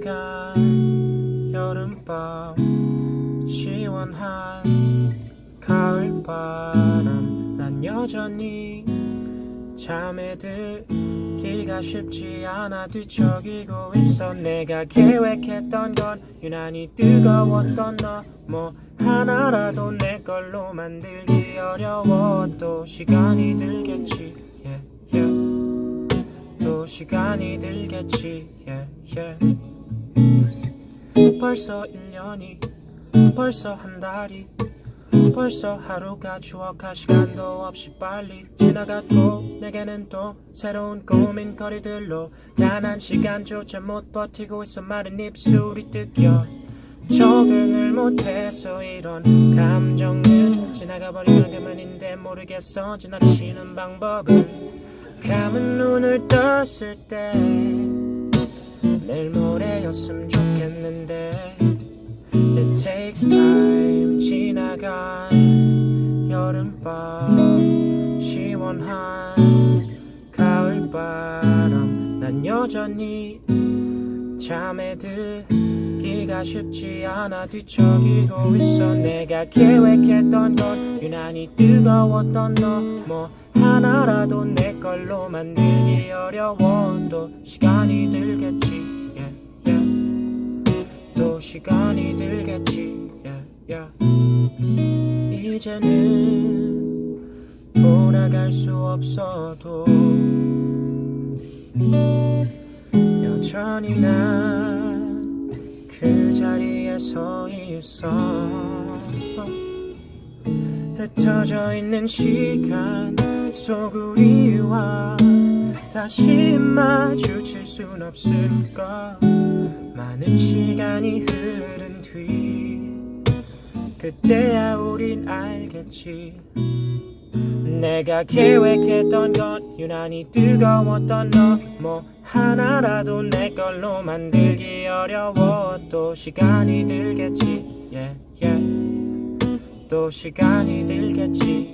지나간 여름밤 시원한 가을바람. 난 여전히 잠에 들기가 쉽지 않아 뒤척이고 있어. 내가 계획했던 건 유난히 뜨거웠던 너. 뭐 하나라도 내 걸로 만들기 어려워 또 시간이 들겠지. Yeah, yeah. 또 시간이 들겠지. Yeah, yeah. 벌써 1년이 벌써 한 달이 벌써 하루가 추억할 시간도 없이 빨리 지나갔고 내게는 또 새로운 고민거리들로 단 한 시간조차 못 버티고 있어 마른 입술이 뜯겨 적응을 못해서 이런 감정은 지나가버리면 그만인데 모르겠어. 지나치는 방법을 감은 눈을 떴을 때 내일 모레였으면 좋겠는데. It takes time 지나간 여름밤 시원한 가을바람. 난 여전히 잠에 들기가 쉽지 않아 뒤척이고 있어. 내가 계획했던 건 유난히 뜨거웠던 너. 뭐 하나라도 내 걸로 만들기 어려워 또 시간이 들겠지 시간이 들겠지. Yeah, yeah. 이제는 돌아갈 수 없어도 여전히 난 그 자리에 서 있어. 흩어져 있는 시간 속 우리와 다시 마주칠 순 없을 까 많은 시간이 흐른 뒤 그때야 우린 알겠지. 내가 계획했던 건 유난히 뜨거웠던 너. 뭐 하나라도 내 걸로 만들기 어려워 또 시간이 들겠지. Yeah, yeah. 또 시간이 들겠지